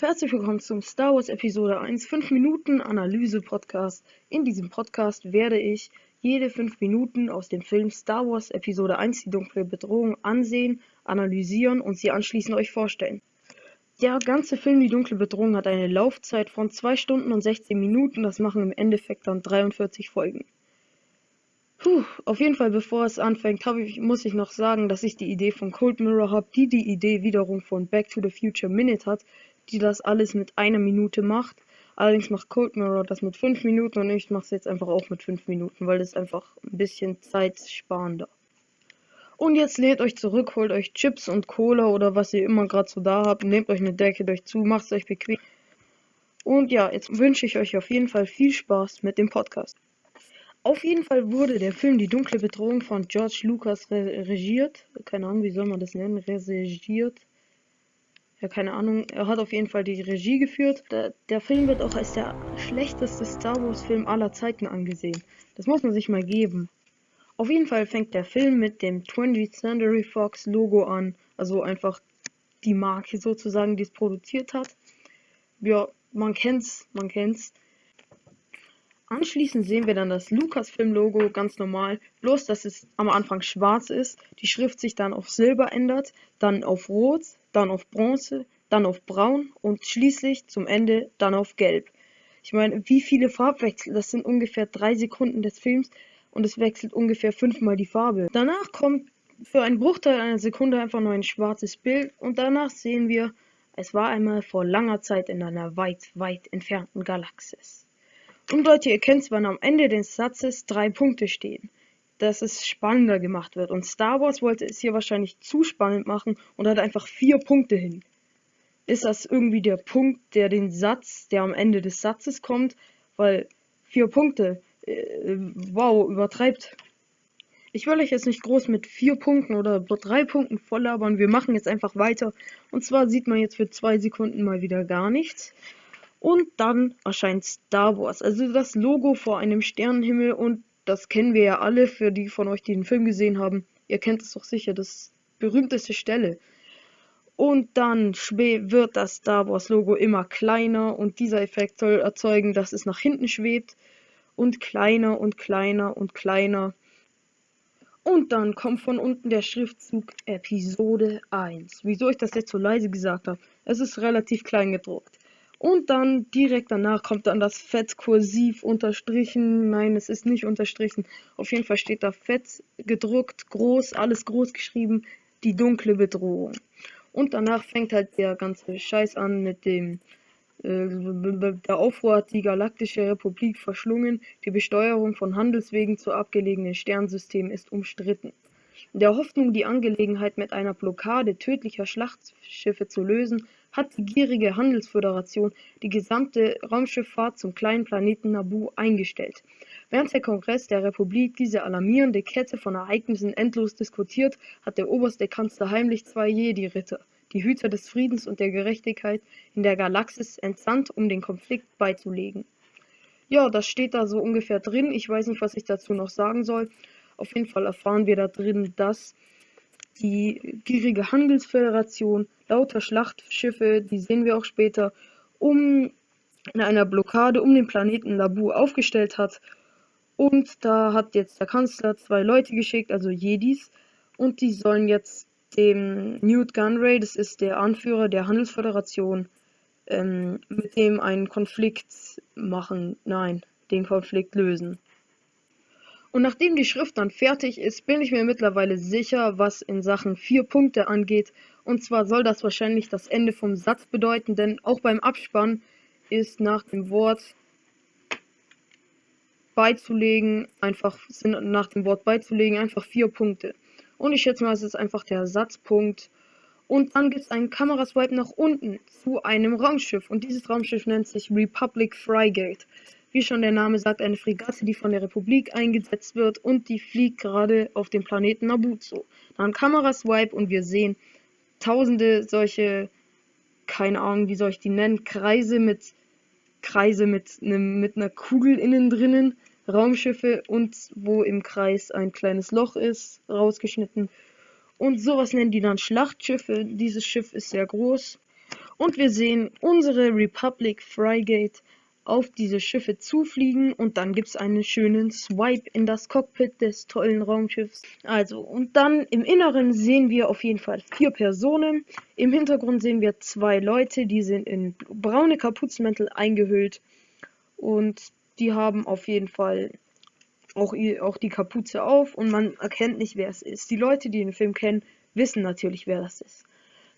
Herzlich willkommen zum Star Wars Episode 1 5 Minuten Analyse Podcast. In diesem Podcast werde ich jede 5 Minuten aus dem Film Star Wars Episode 1 die dunkle Bedrohung ansehen, analysieren und sie anschließend euch vorstellen. Der ganze Film Die dunkle Bedrohung hat eine Laufzeit von 2 Stunden und 16 Minuten, das machen im Endeffekt dann 43 Folgen. Puh, auf jeden Fall, bevor es anfängt, ich, muss ich noch sagen, dass ich die Idee von Cold Mirror habe, die die Idee wiederum von Back to the Future Minute hat, die das alles mit einer Minute macht. Allerdings macht Cold Mirror das mit 5 Minuten und ich mache es jetzt einfach auch mit 5 Minuten, weil das einfach ein bisschen zeitsparender. Und jetzt lädt euch zurück, holt euch Chips und Cola oder was ihr immer gerade so da habt, nehmt euch eine Decke durch zu, macht es euch bequem. Und ja, jetzt wünsche ich euch auf jeden Fall viel Spaß mit dem Podcast. Auf jeden Fall wurde der Film Die dunkle Bedrohung von George Lucas re regiert. Keine Ahnung, wie soll man das nennen? Regiert. Ja, keine Ahnung. Er hat auf jeden Fall die Regie geführt. Der, der Film wird auch als der schlechteste Star Wars-Film aller Zeiten angesehen. Das muss man sich mal geben. Auf jeden Fall fängt der Film mit dem 20th Century Fox Logo an. Also einfach die Marke sozusagen, die es produziert hat. Ja, man kennt's, man kennt's. Anschließend sehen wir dann das Lucasfilm-Logo ganz normal, bloß dass es am Anfang schwarz ist, die Schrift sich dann auf Silber ändert, dann auf Rot, dann auf Bronze, dann auf Braun und schließlich zum Ende dann auf Gelb. Ich meine, wie viele Farbwechsel? Das sind ungefähr drei Sekunden des Films und es wechselt ungefähr fünfmal die Farbe. Danach kommt für einen Bruchteil einer Sekunde einfach nur ein schwarzes Bild und danach sehen wir, es war einmal vor langer Zeit in einer weit, weit entfernten Galaxis. Und Leute, ihr kennt, wann am Ende des Satzes drei Punkte stehen. Dass es spannender gemacht wird. Und Star Wars wollte es hier wahrscheinlich zu spannend machen und hat einfach vier Punkte hin. Ist das irgendwie der Punkt, der den Satz, der am Ende des Satzes kommt? Weil vier Punkte, äh, wow, übertreibt. Ich will euch jetzt nicht groß mit vier Punkten oder drei Punkten voll labern. Wir machen jetzt einfach weiter. Und zwar sieht man jetzt für zwei Sekunden mal wieder gar nichts. Und dann erscheint Star Wars, also das Logo vor einem Sternenhimmel und das kennen wir ja alle, für die von euch, die den Film gesehen haben. Ihr kennt es doch sicher, das berühmteste Stelle. Und dann wird das Star Wars Logo immer kleiner und dieser Effekt soll erzeugen, dass es nach hinten schwebt und kleiner und kleiner und kleiner. Und dann kommt von unten der Schriftzug Episode 1. Wieso ich das jetzt so leise gesagt habe? Es ist relativ klein gedruckt. Und dann direkt danach kommt dann das Fett kursiv unterstrichen. Nein, es ist nicht unterstrichen. Auf jeden Fall steht da fett gedruckt, groß, alles groß geschrieben. Die dunkle Bedrohung. Und danach fängt halt der ganze Scheiß an mit dem äh, der Aufruhr hat die Galaktische Republik verschlungen. Die Besteuerung von Handelswegen zu abgelegenen Sternsystemen ist umstritten. In der Hoffnung, die Angelegenheit mit einer Blockade tödlicher Schlachtschiffe zu lösen, hat die gierige Handelsföderation die gesamte Raumschifffahrt zum kleinen Planeten Naboo eingestellt. Während der Kongress der Republik diese alarmierende Kette von Ereignissen endlos diskutiert, hat der oberste Kanzler heimlich zwei Jedi-Ritter, die Hüter des Friedens und der Gerechtigkeit in der Galaxis, entsandt, um den Konflikt beizulegen. Ja, das steht da so ungefähr drin. Ich weiß nicht, was ich dazu noch sagen soll. Auf jeden Fall erfahren wir da drin, dass die gierige Handelsföderation lauter Schlachtschiffe, die sehen wir auch später, um in einer Blockade um den Planeten Labu aufgestellt hat. Und da hat jetzt der Kanzler zwei Leute geschickt, also Jedis, und die sollen jetzt dem Newt Gunray, das ist der Anführer der Handelsföderation, ähm, mit dem einen Konflikt machen, nein, den Konflikt lösen. Und nachdem die Schrift dann fertig ist, bin ich mir mittlerweile sicher, was in Sachen vier Punkte angeht. Und zwar soll das wahrscheinlich das Ende vom Satz bedeuten, denn auch beim Abspann ist nach dem Wort beizulegen, einfach sind nach dem Wort beizulegen einfach vier Punkte. Und ich schätze mal, es ist einfach der Satzpunkt. Und dann gibt es einen Kameraswipe nach unten zu einem Raumschiff. Und dieses Raumschiff nennt sich Republic Frigate. Wie schon der Name sagt, eine Fregatte, die von der Republik eingesetzt wird und die fliegt gerade auf dem Planeten Nabuzo. Dann Kameraswipe und wir sehen tausende solche, keine Ahnung, wie soll ich die nennen, Kreise mit Kreise mit, einem, mit einer Kugel innen drinnen, Raumschiffe und wo im Kreis ein kleines Loch ist, rausgeschnitten. Und sowas nennen die dann Schlachtschiffe. Dieses Schiff ist sehr groß Und wir sehen unsere Republic Frigate auf diese Schiffe zufliegen und dann gibt es einen schönen Swipe in das Cockpit des tollen Raumschiffs. Also, und dann im Inneren sehen wir auf jeden Fall vier Personen. Im Hintergrund sehen wir zwei Leute, die sind in braune Kapuzenmäntel eingehüllt und die haben auf jeden Fall auch, auch die Kapuze auf und man erkennt nicht, wer es ist. Die Leute, die den Film kennen, wissen natürlich, wer das ist.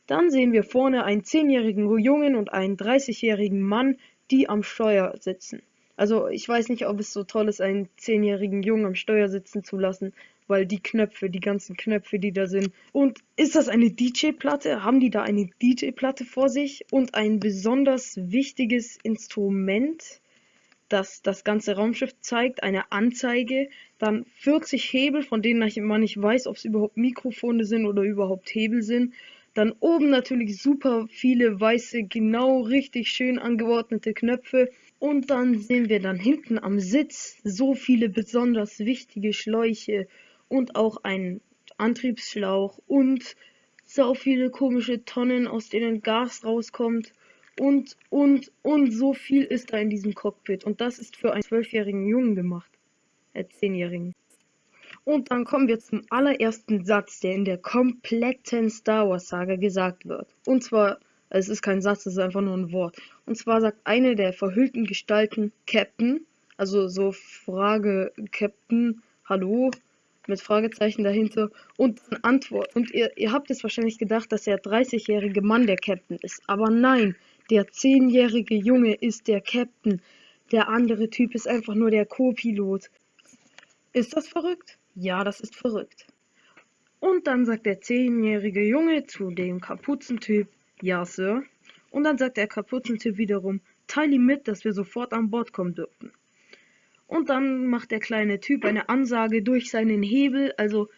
Dann sehen wir vorne einen 10-jährigen Jungen und einen 30-jährigen Mann, die am Steuer sitzen. Also ich weiß nicht, ob es so toll ist, einen zehnjährigen Jungen am Steuer sitzen zu lassen, weil die Knöpfe, die ganzen Knöpfe, die da sind. Und ist das eine DJ-Platte? Haben die da eine DJ-Platte vor sich und ein besonders wichtiges Instrument, das das ganze Raumschiff zeigt, eine Anzeige, dann 40 Hebel, von denen man nicht weiß, ob es überhaupt Mikrofone sind oder überhaupt Hebel sind dann oben natürlich super viele weiße, genau richtig schön angeordnete Knöpfe. Und dann sehen wir dann hinten am Sitz so viele besonders wichtige Schläuche und auch einen Antriebsschlauch und so viele komische Tonnen, aus denen Gas rauskommt. Und, und, und so viel ist da in diesem Cockpit. Und das ist für einen zwölfjährigen Jungen gemacht. Äh, zehnjährigen. Und dann kommen wir zum allerersten Satz, der in der kompletten Star Wars Saga gesagt wird. Und zwar, es ist kein Satz, es ist einfach nur ein Wort. Und zwar sagt eine der verhüllten Gestalten Captain, also so Frage Captain, hallo, mit Fragezeichen dahinter und dann Antwort. Und ihr, ihr habt jetzt wahrscheinlich gedacht, dass der 30-jährige Mann der Captain ist. Aber nein, der 10-jährige Junge ist der Captain. Der andere Typ ist einfach nur der Co-Pilot. Ist das verrückt? Ja, das ist verrückt. Und dann sagt der zehnjährige Junge zu dem Kapuzentyp, ja, Sir. Und dann sagt der Kapuzentyp wiederum, teile ihm mit, dass wir sofort an Bord kommen dürfen. Und dann macht der kleine Typ eine Ansage durch seinen Hebel, also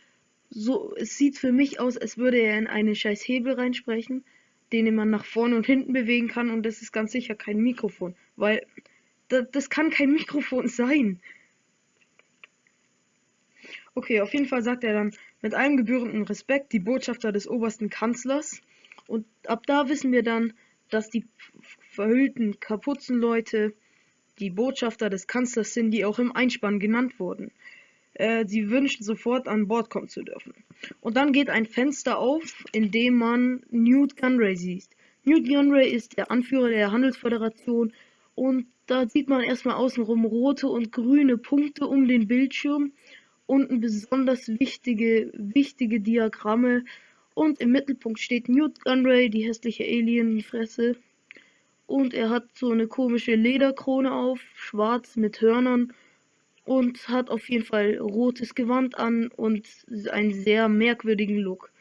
so, es sieht für mich aus, als würde er in einen scheiß Hebel reinsprechen, den man nach vorne und hinten bewegen kann und das ist ganz sicher kein Mikrofon, weil das, das kann kein Mikrofon sein. Okay, auf jeden Fall sagt er dann mit allem gebührenden Respekt die Botschafter des obersten Kanzlers. Und ab da wissen wir dann, dass die verhüllten Kapuzenleute die Botschafter des Kanzlers sind, die auch im Einspann genannt wurden. Äh, sie wünschen sofort an Bord kommen zu dürfen. Und dann geht ein Fenster auf, in dem man Newt Gunray sieht. Newt Gunray ist der Anführer der Handelsföderation und da sieht man erstmal außenrum rote und grüne Punkte um den Bildschirm unten besonders wichtige, wichtige Diagramme und im Mittelpunkt steht Newt Gunray, die hässliche Alienfresse. Und er hat so eine komische Lederkrone auf, schwarz mit Hörnern und hat auf jeden Fall rotes Gewand an und einen sehr merkwürdigen Look.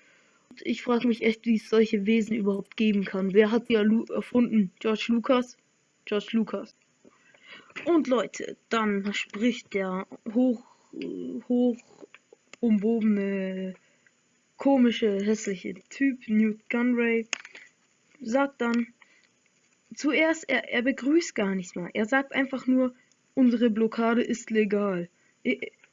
Und ich frage mich echt, wie es solche Wesen überhaupt geben kann. Wer hat die erfunden? George Lucas? George Lucas. Und Leute, dann spricht der hoch hoch umwobene, komische, hässliche Typ, Newt Gunray, sagt dann, zuerst, er, er begrüßt gar nichts mal. Er sagt einfach nur, unsere Blockade ist legal.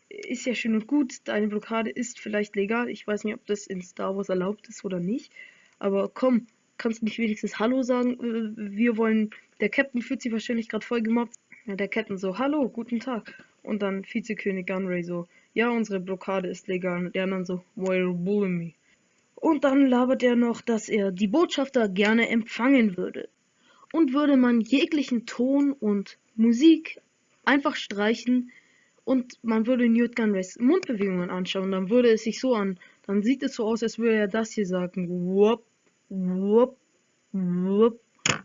Ist ja schön und gut, deine Blockade ist vielleicht legal. Ich weiß nicht, ob das in Star Wars erlaubt ist oder nicht. Aber komm, kannst du nicht wenigstens Hallo sagen? Äh, wir wollen, der Captain fühlt sich wahrscheinlich gerade voll gemobbt. Ja, der Captain so, Hallo, guten Tag. Und dann Vizekönig Gunray so, ja, unsere Blockade ist legal. Und der dann so, bullying me? Und dann labert er noch, dass er die Botschafter gerne empfangen würde. Und würde man jeglichen Ton und Musik einfach streichen und man würde Newt Gunrays Mundbewegungen anschauen, dann würde es sich so an, dann sieht es so aus, als würde er das hier sagen. Wupp, wupp, wupp.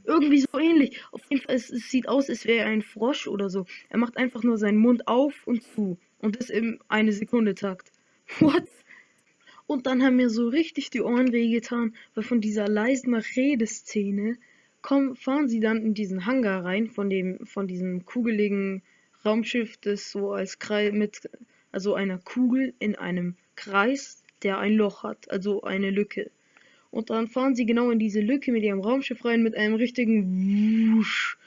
Irgendwie so ähnlich. Auf jeden Fall, es, es sieht aus, als wäre er ein Frosch oder so. Er macht einfach nur seinen Mund auf und zu. Und das im eine Sekunde Takt. What? Und dann haben mir so richtig die Ohren wehgetan, weil von dieser leisen Redeszene kommen, fahren sie dann in diesen Hangar rein, von dem, von diesem kugeligen Raumschiff, das so als Kreis mit, also einer Kugel in einem Kreis, der ein Loch hat, also eine Lücke. Und dann fahren sie genau in diese Lücke mit ihrem Raumschiff rein mit einem richtigen Wusch.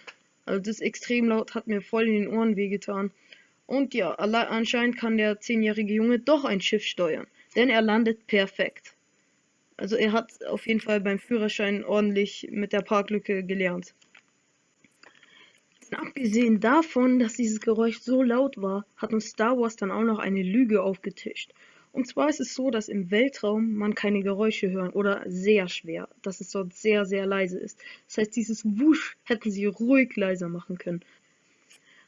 Also das ist extrem laut, hat mir voll in den Ohren wehgetan. Und ja, anscheinend kann der zehnjährige Junge doch ein Schiff steuern, denn er landet perfekt. Also er hat auf jeden Fall beim Führerschein ordentlich mit der Parklücke gelernt. Abgesehen davon, dass dieses Geräusch so laut war, hat uns Star Wars dann auch noch eine Lüge aufgetischt. Und zwar ist es so, dass im Weltraum man keine Geräusche hören oder sehr schwer, dass es dort sehr, sehr leise ist. Das heißt, dieses Wusch hätten sie ruhig leiser machen können.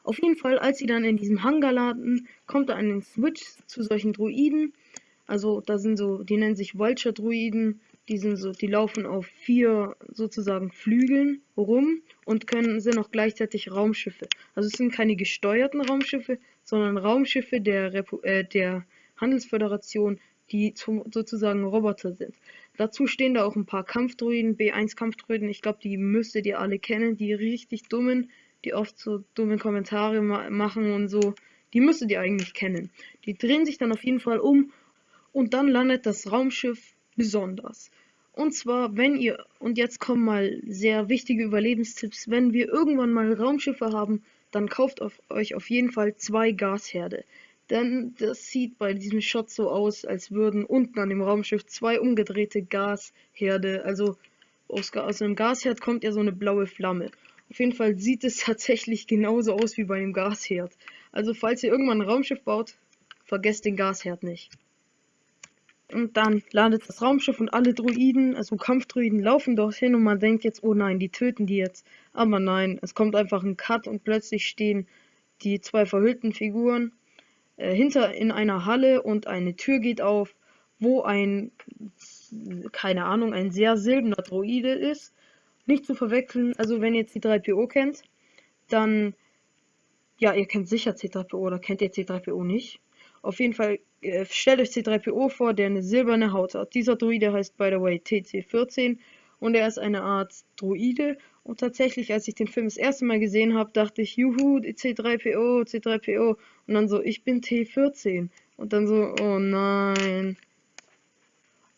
Auf jeden Fall, als sie dann in diesem Hangar landen, kommt da ein Switch zu solchen Droiden. Also da sind so, die nennen sich Vulture-Droiden, die sind so, die laufen auf vier sozusagen Flügeln rum und können sind auch gleichzeitig Raumschiffe. Also es sind keine gesteuerten Raumschiffe, sondern Raumschiffe der, Repu äh, der Handelsföderation, die zum, sozusagen Roboter sind. Dazu stehen da auch ein paar Kampfdruiden, B1 Kampfdruiden, ich glaube, die müsstet ihr alle kennen, die richtig dummen, die oft so dumme Kommentare ma machen und so. Die müsstet ihr eigentlich kennen. Die drehen sich dann auf jeden Fall um und dann landet das Raumschiff besonders. Und zwar, wenn ihr, und jetzt kommen mal sehr wichtige Überlebenstipps, wenn wir irgendwann mal Raumschiffe haben, dann kauft auf euch auf jeden Fall zwei Gasherde. Denn das sieht bei diesem Shot so aus, als würden unten an dem Raumschiff zwei umgedrehte Gasherde, also aus, aus einem Gasherd kommt ja so eine blaue Flamme. Auf jeden Fall sieht es tatsächlich genauso aus wie bei einem Gasherd. Also falls ihr irgendwann ein Raumschiff baut, vergesst den Gasherd nicht. Und dann landet das Raumschiff und alle Druiden, also Kampfdruiden, laufen dorthin und man denkt jetzt, oh nein, die töten die jetzt. Aber nein, es kommt einfach ein Cut und plötzlich stehen die zwei verhüllten Figuren äh, hinter in einer Halle und eine Tür geht auf, wo ein, keine Ahnung, ein sehr silberner Droide ist. Nicht zu verwechseln, also wenn ihr jetzt die 3PO kennt, dann, ja, ihr kennt sicher C3PO oder kennt ihr C3PO nicht. Auf jeden Fall äh, stellt euch C3PO vor, der eine silberne Haut hat. Dieser Droide heißt by the way TC14 und er ist eine Art Droide und tatsächlich, als ich den Film das erste Mal gesehen habe, dachte ich, juhu, C3PO, C3PO. Und dann so, ich bin T14. Und dann so, oh nein.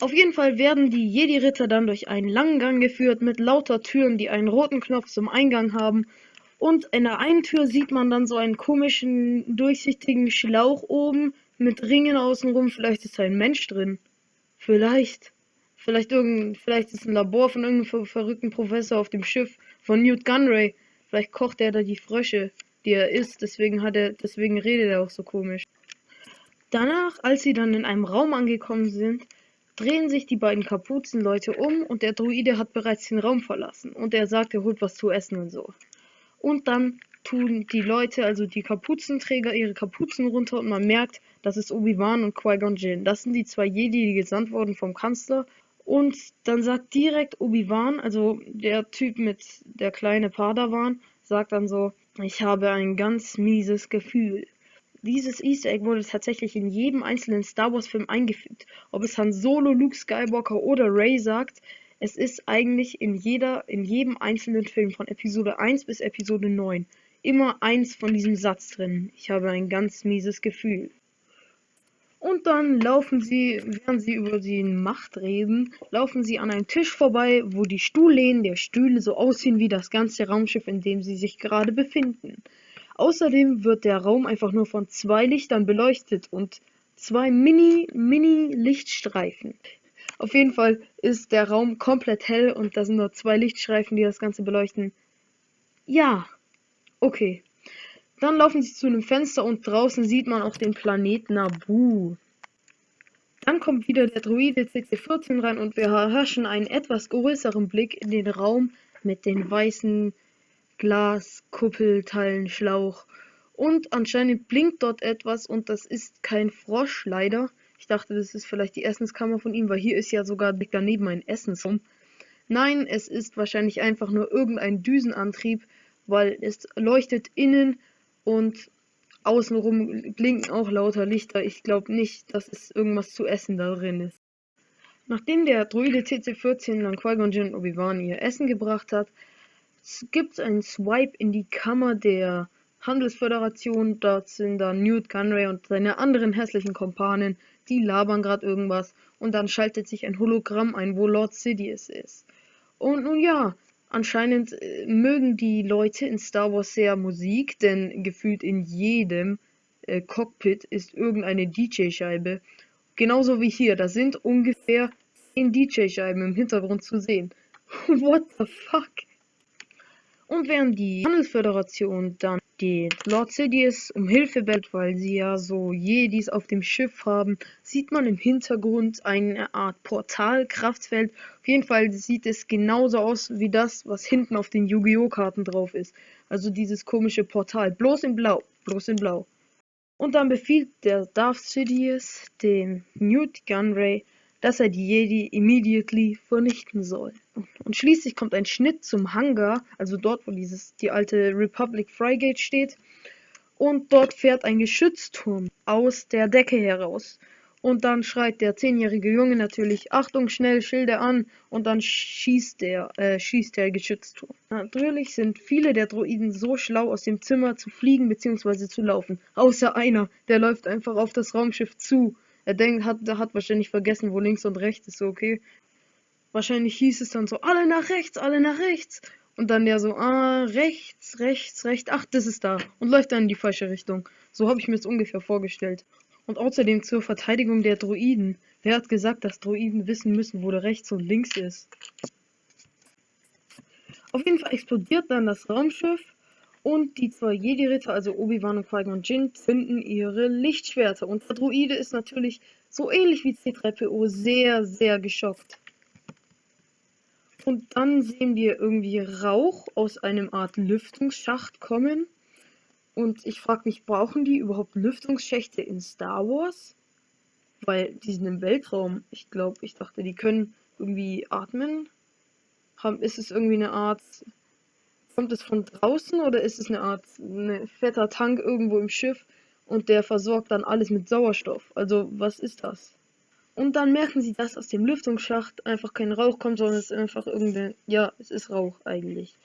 Auf jeden Fall werden die Jedi-Ritter dann durch einen langen Gang geführt mit lauter Türen, die einen roten Knopf zum Eingang haben. Und in der einen Tür sieht man dann so einen komischen, durchsichtigen Schlauch oben mit Ringen außenrum. Vielleicht ist da ein Mensch drin. Vielleicht. Vielleicht irgend, vielleicht ist ein Labor von irgendeinem verrückten Professor auf dem Schiff von Newt Gunray. Vielleicht kocht er da die Frösche, die er isst. Deswegen hat er, deswegen redet er auch so komisch. Danach, als sie dann in einem Raum angekommen sind, drehen sich die beiden Kapuzenleute um und der Druide hat bereits den Raum verlassen und er sagt, er holt was zu essen und so. Und dann tun die Leute, also die Kapuzenträger, ihre Kapuzen runter und man merkt, das ist Obi-Wan und Qui-Gon Jinn. Das sind die zwei Jedi, die gesandt wurden vom Kanzler und dann sagt direkt Obi-Wan, also der Typ mit der kleine Padawan, sagt dann so, ich habe ein ganz mieses Gefühl. Dieses Easter Egg wurde tatsächlich in jedem einzelnen Star Wars Film eingefügt. Ob es Han Solo, Luke Skywalker oder Rey sagt, es ist eigentlich in jeder, in jedem einzelnen Film von Episode 1 bis Episode 9 immer eins von diesem Satz drin. Ich habe ein ganz mieses Gefühl. Und dann laufen sie, während sie über die Macht reden, laufen sie an einem Tisch vorbei, wo die Stuhllehnen der Stühle so aussehen wie das ganze Raumschiff, in dem sie sich gerade befinden. Außerdem wird der Raum einfach nur von zwei Lichtern beleuchtet und zwei Mini, Mini Lichtstreifen. Auf jeden Fall ist der Raum komplett hell und da sind nur zwei Lichtstreifen, die das Ganze beleuchten. Ja, okay. Dann laufen sie zu einem Fenster und draußen sieht man auch den Planeten Nabu. Dann kommt wieder der Druide CC14 rein und wir erhaschen einen etwas größeren Blick in den Raum mit den weißen Glaskuppelteilen Schlauch. Und anscheinend blinkt dort etwas und das ist kein Frosch leider. Ich dachte, das ist vielleicht die Essenskammer von ihm, weil hier ist ja sogar daneben ein Essensraum. Nein, es ist wahrscheinlich einfach nur irgendein Düsenantrieb, weil es leuchtet innen und außenrum blinken auch lauter Lichter. Ich glaube nicht, dass es irgendwas zu essen da drin ist. Nachdem der Druide TC14 dann Qui-Gon Jinn und Obi-Wan ihr Essen gebracht hat, gibt es einen Swipe in die Kammer der Handelsföderation. Dort sind dann Newt Gunray und seine anderen hässlichen Kompanen. Die labern gerade irgendwas. Und dann schaltet sich ein Hologramm ein, wo Lord Sidious ist. Und nun ja, Anscheinend äh, mögen die Leute in Star Wars sehr Musik, denn gefühlt in jedem äh, Cockpit ist irgendeine DJ-Scheibe. Genauso wie hier. Da sind ungefähr zehn DJ-Scheiben im Hintergrund zu sehen. What the fuck? Und während die Handelsföderation dann den Lord Sidious um Hilfe bittet, weil sie ja so Jedis auf dem Schiff haben, sieht man im Hintergrund eine Art Portal-Kraftfeld. Auf jeden Fall sieht es genauso aus wie das, was hinten auf den Yu-Gi-Oh! Karten drauf ist. Also dieses komische Portal, bloß in Blau, bloß in Blau. Und dann befiehlt der Darth Sidious dem Newt Gunray, dass er die Jedi immediately vernichten soll. Und schließlich kommt ein Schnitt zum Hangar, also dort, wo dieses, die alte Republic Frigate steht. Und dort fährt ein Geschützturm aus der Decke heraus. Und dann schreit der zehnjährige Junge natürlich, Achtung, schnell, Schilde an. Und dann schießt der, äh, schießt der Geschützturm. Natürlich sind viele der Droiden so schlau, aus dem Zimmer zu fliegen bzw. zu laufen. Außer einer, der läuft einfach auf das Raumschiff zu. Er denkt, hat, hat wahrscheinlich vergessen, wo links und rechts ist, so okay. Wahrscheinlich hieß es dann so, alle nach rechts, alle nach rechts. Und dann der so, ah, rechts, rechts, rechts, ach, das ist da. Und läuft dann in die falsche Richtung. So habe ich mir das ungefähr vorgestellt. Und außerdem zur Verteidigung der Druiden. Wer hat gesagt, dass Druiden wissen müssen, wo der rechts und links ist? Auf jeden Fall explodiert dann das Raumschiff und die zwei Jedi-Ritter, also Obi-Wan und Qui-Gon Jinn, zünden ihre Lichtschwerter. Und der Druide ist natürlich so ähnlich wie C3PO sehr, sehr geschockt. Und dann sehen wir irgendwie Rauch aus einem Art Lüftungsschacht kommen. Und ich frage mich, brauchen die überhaupt Lüftungsschächte in Star Wars? Weil die sind im Weltraum. Ich glaube, ich dachte, die können irgendwie atmen. Ist es irgendwie eine Art Kommt es von draußen oder ist es eine Art ne, fetter Tank irgendwo im Schiff und der versorgt dann alles mit Sauerstoff? Also was ist das? Und dann merken sie, dass aus dem Lüftungsschacht einfach kein Rauch kommt, sondern es ist einfach irgendeine. Ja, es ist Rauch eigentlich.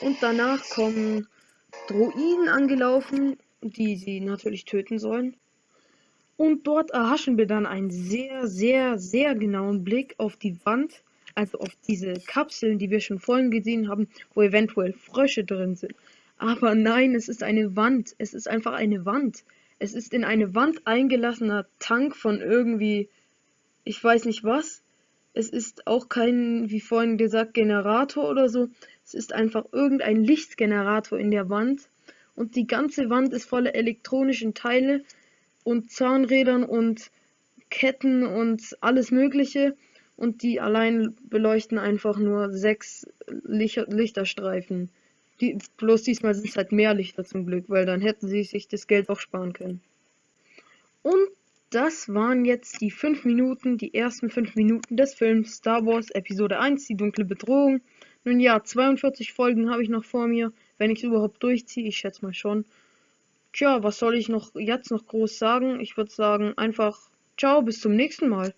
Und danach kommen Droiden angelaufen, die sie natürlich töten sollen. Und dort erhaschen wir dann einen sehr, sehr, sehr genauen Blick auf die Wand also auf diese Kapseln, die wir schon vorhin gesehen haben, wo eventuell Frösche drin sind. Aber nein, es ist eine Wand. Es ist einfach eine Wand. Es ist in eine Wand eingelassener Tank von irgendwie, ich weiß nicht was. Es ist auch kein, wie vorhin gesagt, Generator oder so. Es ist einfach irgendein Lichtgenerator in der Wand. Und die ganze Wand ist voller elektronischen Teile und Zahnrädern und Ketten und alles Mögliche und die allein beleuchten einfach nur sechs Licht Lichterstreifen. Die, bloß diesmal sind es halt mehr Lichter zum Glück, weil dann hätten sie sich das Geld auch sparen können. Und das waren jetzt die fünf Minuten, die ersten fünf Minuten des Films Star Wars Episode 1, die dunkle Bedrohung. Nun ja, 42 Folgen habe ich noch vor mir, wenn ich es überhaupt durchziehe, ich schätze mal schon. Tja, was soll ich noch jetzt noch groß sagen? Ich würde sagen, einfach ciao, bis zum nächsten Mal.